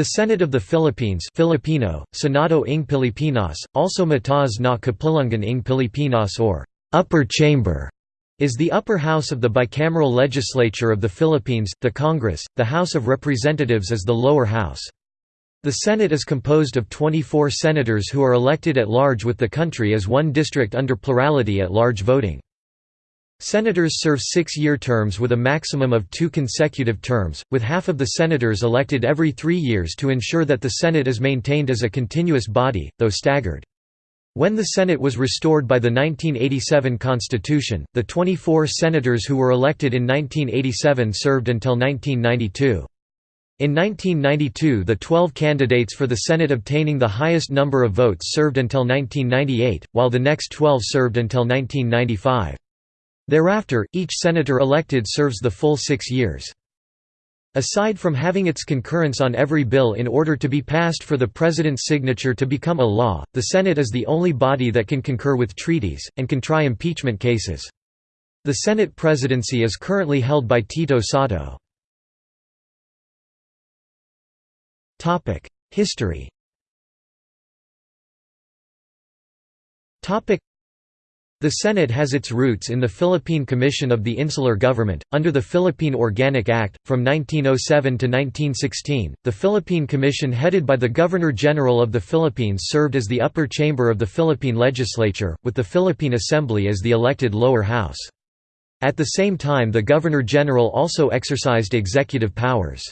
The Senate of the Philippines Filipino, Senado ng Pilipinas, also Mataas na Kapulungan ng Pilipinas or Upper Chamber, is the upper house of the bicameral legislature of the Philippines, the Congress, the House of Representatives is the lower house. The Senate is composed of 24 senators who are elected at large with the country as one district under plurality at large voting. Senators serve six-year terms with a maximum of two consecutive terms, with half of the senators elected every three years to ensure that the Senate is maintained as a continuous body, though staggered. When the Senate was restored by the 1987 Constitution, the 24 senators who were elected in 1987 served until 1992. In 1992 the 12 candidates for the Senate obtaining the highest number of votes served until 1998, while the next 12 served until 1995. Thereafter, each senator elected serves the full six years. Aside from having its concurrence on every bill in order to be passed for the President's signature to become a law, the Senate is the only body that can concur with treaties, and can try impeachment cases. The Senate presidency is currently held by Tito Sotto. History the Senate has its roots in the Philippine Commission of the Insular Government, under the Philippine Organic Act. From 1907 to 1916, the Philippine Commission headed by the Governor-General of the Philippines served as the upper chamber of the Philippine legislature, with the Philippine Assembly as the elected lower house. At the same time the Governor-General also exercised executive powers.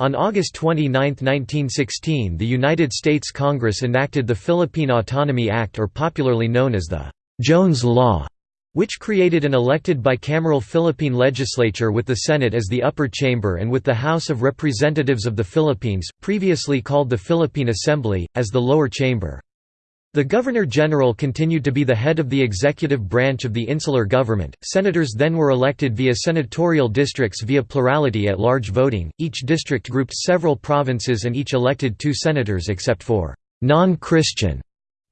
On August 29, 1916 the United States Congress enacted the Philippine Autonomy Act or popularly known as the Jones Law, which created an elected bicameral Philippine legislature with the Senate as the upper chamber and with the House of Representatives of the Philippines, previously called the Philippine Assembly, as the lower chamber. The Governor-General continued to be the head of the executive branch of the insular government. Senators then were elected via senatorial districts via plurality at large voting. Each district grouped several provinces and each elected two senators except for non-Christian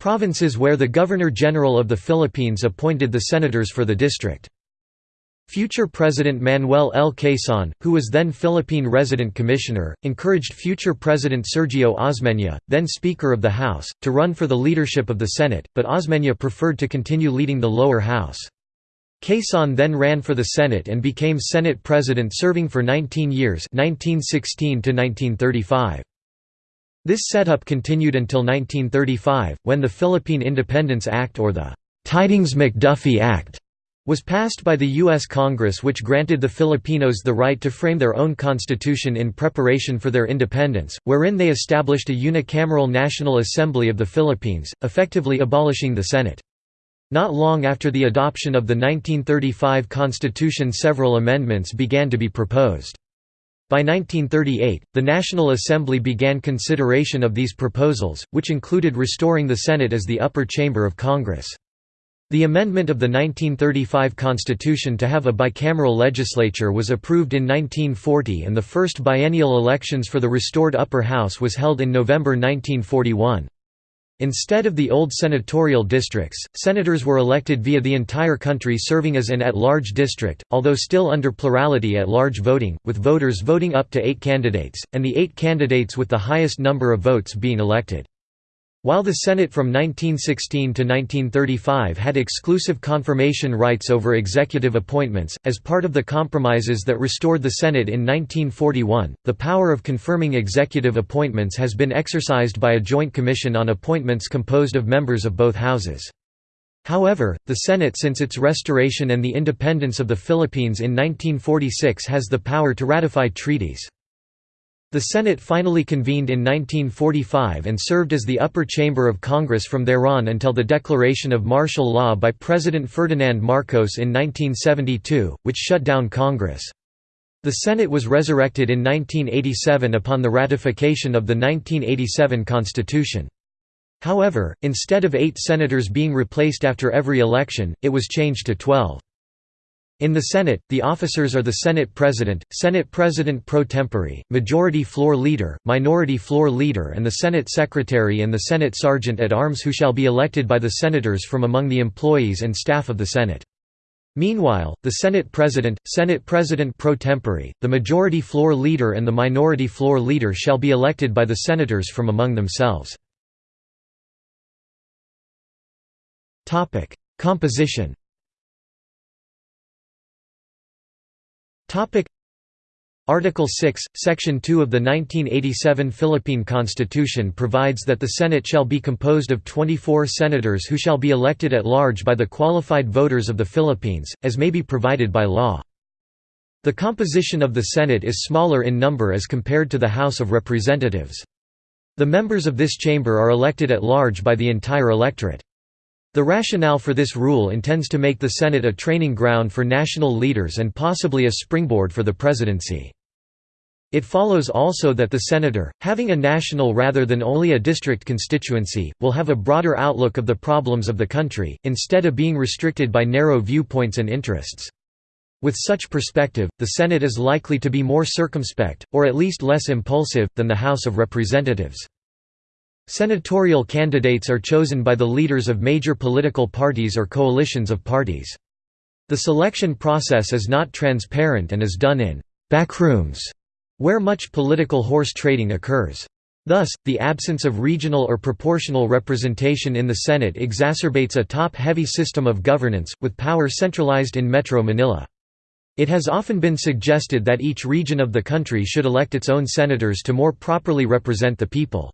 provinces where the Governor-General of the Philippines appointed the senators for the district. Future President Manuel L. Quezon, who was then Philippine Resident Commissioner, encouraged future President Sergio Osmeña, then Speaker of the House, to run for the leadership of the Senate, but Osmeña preferred to continue leading the lower house. Quezon then ran for the Senate and became Senate President serving for 19 years 1916 -1935. This setup continued until 1935, when the Philippine Independence Act or the Tydings-McDuffie Act was passed by the U.S. Congress which granted the Filipinos the right to frame their own constitution in preparation for their independence, wherein they established a unicameral National Assembly of the Philippines, effectively abolishing the Senate. Not long after the adoption of the 1935 Constitution several amendments began to be proposed. By 1938, the National Assembly began consideration of these proposals, which included restoring the Senate as the upper chamber of Congress. The amendment of the 1935 Constitution to have a bicameral legislature was approved in 1940 and the first biennial elections for the restored upper house was held in November 1941. Instead of the old senatorial districts, senators were elected via the entire country serving as an at-large district, although still under plurality at-large voting, with voters voting up to eight candidates, and the eight candidates with the highest number of votes being elected. While the Senate from 1916 to 1935 had exclusive confirmation rights over executive appointments, as part of the compromises that restored the Senate in 1941, the power of confirming executive appointments has been exercised by a joint commission on appointments composed of members of both houses. However, the Senate since its restoration and the independence of the Philippines in 1946 has the power to ratify treaties. The Senate finally convened in 1945 and served as the upper chamber of Congress from thereon until the declaration of martial law by President Ferdinand Marcos in 1972, which shut down Congress. The Senate was resurrected in 1987 upon the ratification of the 1987 Constitution. However, instead of eight senators being replaced after every election, it was changed to twelve. In the Senate, the officers are the Senate President, Senate President pro tempore, Majority Floor Leader, Minority Floor Leader and the Senate Secretary and the Senate Sergeant at Arms who shall be elected by the Senators from among the employees and staff of the Senate. Meanwhile, the Senate President, Senate President pro tempore, the Majority Floor Leader and the Minority Floor Leader shall be elected by the Senators from among themselves. Composition Article 6, Section 2 of the 1987 Philippine Constitution provides that the Senate shall be composed of 24 senators who shall be elected at large by the qualified voters of the Philippines, as may be provided by law. The composition of the Senate is smaller in number as compared to the House of Representatives. The members of this chamber are elected at large by the entire electorate. The rationale for this rule intends to make the Senate a training ground for national leaders and possibly a springboard for the presidency. It follows also that the senator, having a national rather than only a district constituency, will have a broader outlook of the problems of the country, instead of being restricted by narrow viewpoints and interests. With such perspective, the Senate is likely to be more circumspect, or at least less impulsive, than the House of Representatives. Senatorial candidates are chosen by the leaders of major political parties or coalitions of parties. The selection process is not transparent and is done in «backrooms», where much political horse trading occurs. Thus, the absence of regional or proportional representation in the Senate exacerbates a top-heavy system of governance, with power centralized in Metro Manila. It has often been suggested that each region of the country should elect its own senators to more properly represent the people.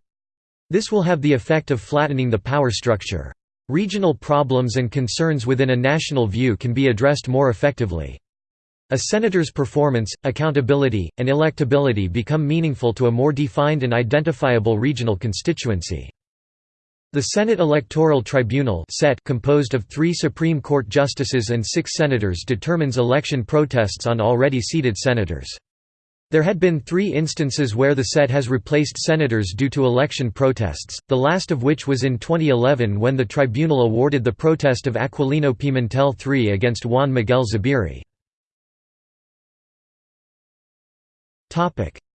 This will have the effect of flattening the power structure. Regional problems and concerns within a national view can be addressed more effectively. A senator's performance, accountability, and electability become meaningful to a more defined and identifiable regional constituency. The Senate Electoral Tribunal set composed of three Supreme Court justices and six senators determines election protests on already seated senators. There had been three instances where the SET has replaced senators due to election protests, the last of which was in 2011 when the tribunal awarded the protest of Aquilino Pimentel III against Juan Miguel Zubiri.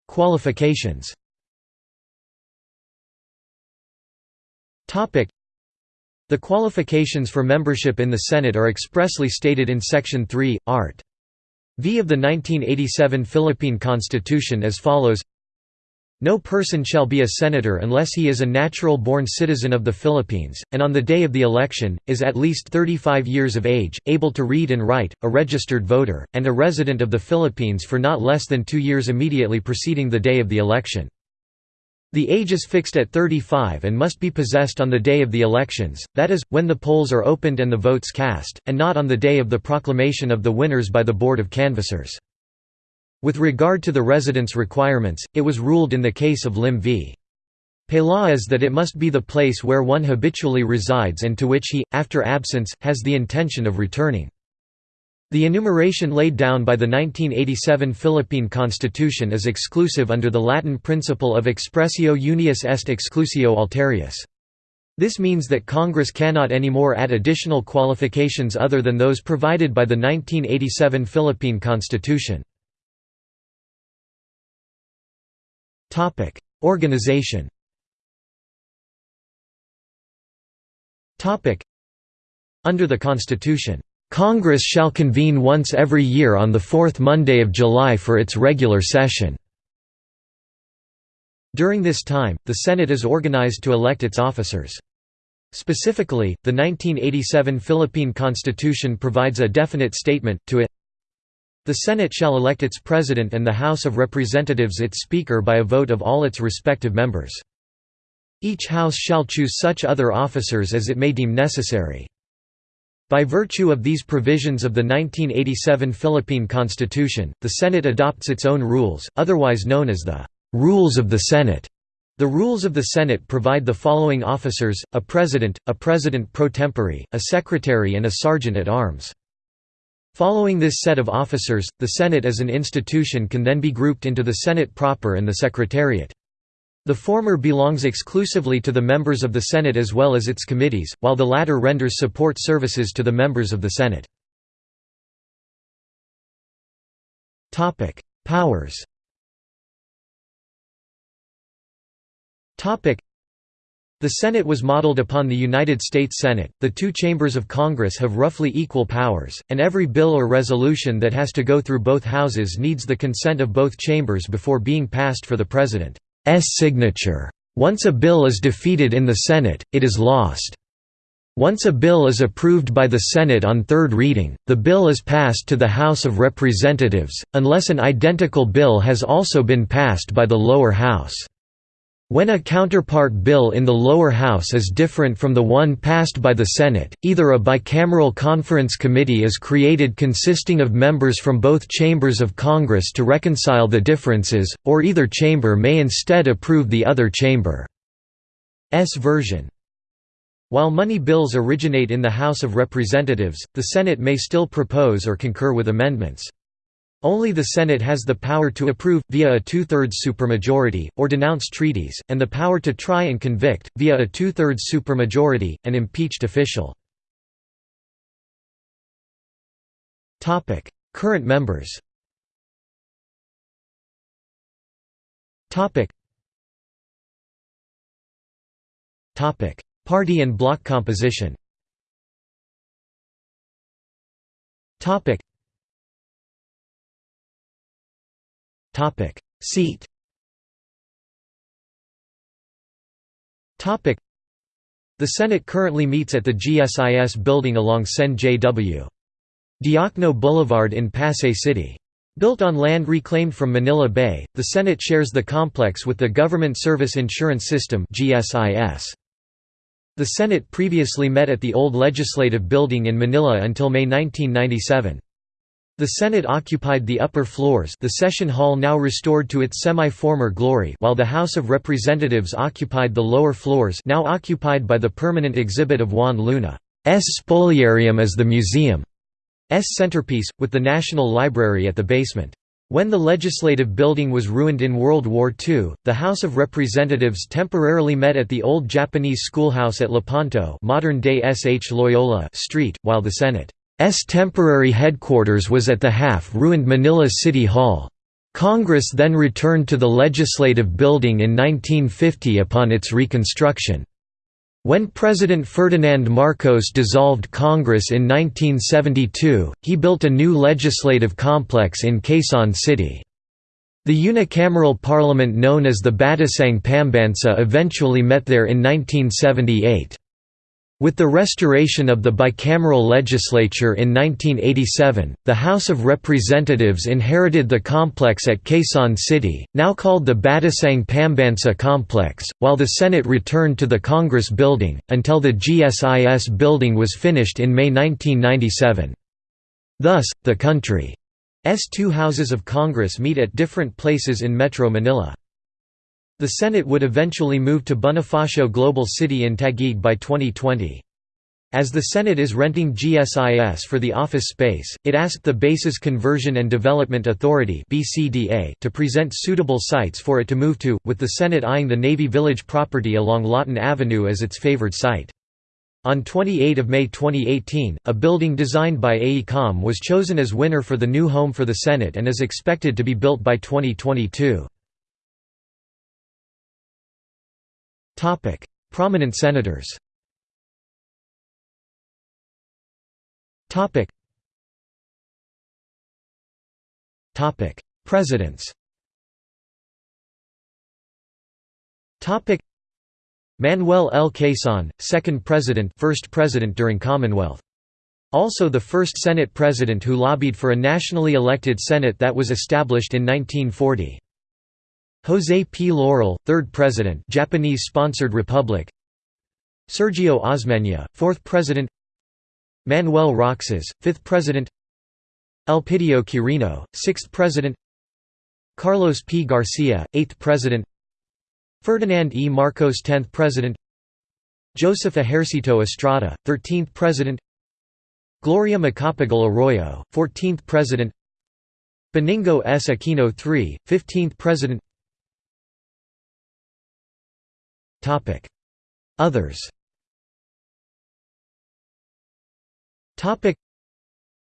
Qualifications The qualifications for membership in the Senate are expressly stated in Section 3, Art. V of the 1987 Philippine Constitution as follows no person shall be a senator unless he is a natural-born citizen of the Philippines, and on the day of the election, is at least 35 years of age, able to read and write, a registered voter, and a resident of the Philippines for not less than two years immediately preceding the day of the election. The age is fixed at 35 and must be possessed on the day of the elections, that is, when the polls are opened and the votes cast, and not on the day of the proclamation of the winners by the Board of Canvassers. With regard to the residence requirements, it was ruled in the case of Lim v. Peláez that it must be the place where one habitually resides and to which he, after absence, has the intention of returning. The enumeration laid down by the 1987 Philippine Constitution is exclusive under the Latin principle of expressio unius est exclusio alterius. This means that Congress cannot anymore add additional qualifications other than those provided by the 1987 Philippine Constitution. Organization Under the Constitution Congress shall convene once every year on the fourth Monday of July for its regular session. During this time, the Senate is organized to elect its officers. Specifically, the 1987 Philippine Constitution provides a definite statement, to it The Senate shall elect its President and the House of Representatives its Speaker by a vote of all its respective members. Each House shall choose such other officers as it may deem necessary. By virtue of these provisions of the 1987 Philippine Constitution, the Senate adopts its own rules, otherwise known as the «Rules of the Senate». The rules of the Senate provide the following officers, a president, a president pro tempore, a secretary and a sergeant at arms. Following this set of officers, the Senate as an institution can then be grouped into the Senate proper and the Secretariat. The former belongs exclusively to the members of the Senate as well as its committees, while the latter renders support services to the members of the Senate. Powers The Senate was modeled upon the United States Senate. The two chambers of Congress have roughly equal powers, and every bill or resolution that has to go through both houses needs the consent of both chambers before being passed for the President's signature. Once a bill is defeated in the Senate, it is lost. Once a bill is approved by the Senate on third reading, the bill is passed to the House of Representatives, unless an identical bill has also been passed by the lower house. When a counterpart bill in the lower house is different from the one passed by the Senate, either a bicameral conference committee is created consisting of members from both chambers of Congress to reconcile the differences, or either chamber may instead approve the other chamber's version. While money bills originate in the House of Representatives, the Senate may still propose or concur with amendments. Only the Senate has the power to approve, via a two-thirds supermajority, or denounce treaties, and the power to try and convict, via a two-thirds supermajority, an impeached official. Current members Party and bloc composition Topic Seat Topic The Senate currently meets at the GSIS building along Sen J.W. Diokno Boulevard in Pasay City. Built on land reclaimed from Manila Bay, the Senate shares the complex with the Government Service Insurance System GSIS. The Senate previously met at the old Legislative Building in Manila until May 1997. The Senate occupied the upper floors the session hall now restored to its semi-former glory while the House of Representatives occupied the lower floors now occupied by the permanent exhibit of Juan Luna's spoliarium as the museum's centerpiece, with the National Library at the basement. When the legislative building was ruined in World War II, the House of Representatives temporarily met at the old Japanese schoolhouse at Lepanto modern-day SH Loyola Street, while the Senate S temporary headquarters was at the half-ruined Manila City Hall. Congress then returned to the Legislative Building in 1950 upon its reconstruction. When President Ferdinand Marcos dissolved Congress in 1972, he built a new legislative complex in Quezon City. The unicameral parliament known as the Batasang Pambansa eventually met there in 1978. With the restoration of the bicameral legislature in 1987, the House of Representatives inherited the complex at Quezon City, now called the Batasang Pambansa Complex, while the Senate returned to the Congress Building, until the GSIS building was finished in May 1997. Thus, the country's two houses of Congress meet at different places in Metro Manila. The Senate would eventually move to Bonifacio Global City in Taguig by 2020. As the Senate is renting GSIS for the office space, it asked the Bases Conversion and Development Authority to present suitable sites for it to move to, with the Senate eyeing the Navy Village property along Lawton Avenue as its favored site. On 28 May 2018, a building designed by AECOM was chosen as winner for the new home for the Senate and is expected to be built by 2022. Topic: Prominent senators. Topic. Topic: Presidents. Topic: Manuel L. Quezon, second president, first president during Commonwealth. Also the first Senate president who lobbied for a nationally elected Senate that was established in 1940. José P. Laurel, third president Japanese-sponsored republic. Sergio Osmeña, fourth president. Manuel Roxas, fifth president. Elpidio Quirino, sixth president. Carlos P. Garcia, eighth president. Ferdinand E. Marcos tenth president. Joseph Ejercito Estrada, thirteenth president. Gloria Macapagal Arroyo, fourteenth president. Benigno S. Aquino III, 15th president Others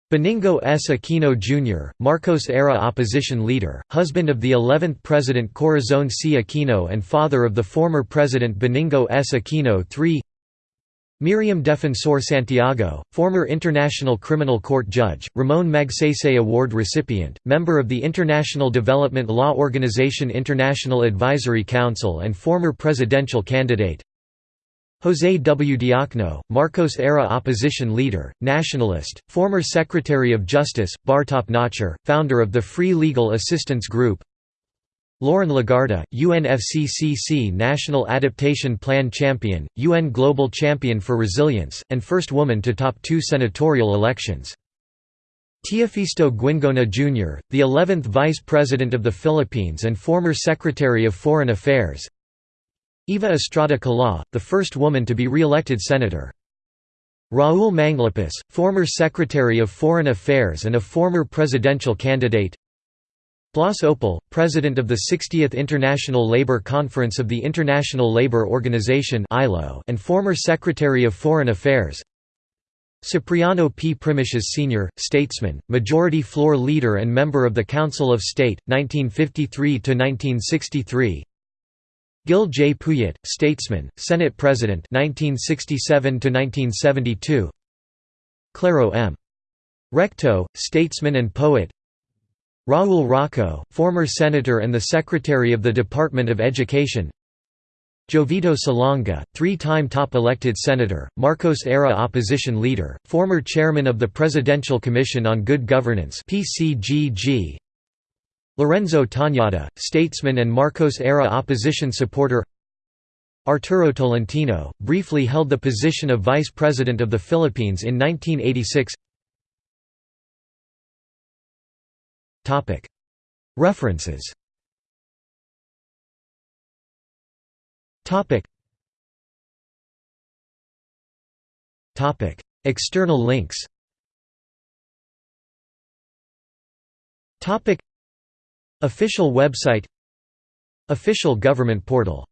Benigno S. Aquino Jr., Marcos-era opposition leader, husband of the 11th President Corazon C. Aquino and father of the former President Benigno S. Aquino III Miriam Defensor Santiago, former International Criminal Court judge, Ramon Magsaysay Award recipient, member of the International Development Law Organization International Advisory Council and former presidential candidate José W. Diokno, Marcos-era opposition leader, nationalist, former Secretary of Justice, Bartop Nacher, founder of the Free Legal Assistance Group Loren Legarda, UNFCCC National Adaptation Plan Champion, UN Global Champion for Resilience, and first woman to top two senatorial elections. Teofisto Guingona Jr., the 11th Vice President of the Philippines and former Secretary of Foreign Affairs Eva Estrada Kalaw, the first woman to be re-elected senator. Raul Manglapus, former Secretary of Foreign Affairs and a former presidential candidate Blas Ople, president of the 60th International Labour Conference of the International Labour Organization and former Secretary of Foreign Affairs Cipriano P. Primicias Sr., statesman, majority floor leader and member of the Council of State, 1953–1963 Gil J. Puyat, statesman, Senate President 1967 Claro M. Recto, statesman and poet Raul Roco, former senator and the Secretary of the Department of Education. Jovito Salonga, three-time top-elected senator, Marcos-era opposition leader, former chairman of the Presidential Commission on Good Governance PCGG, Lorenzo Tañada, statesman and Marcos-era opposition supporter. Arturo Tolentino, briefly held the position of Vice President of the Philippines in 1986 References. External links. Official website. Official government portal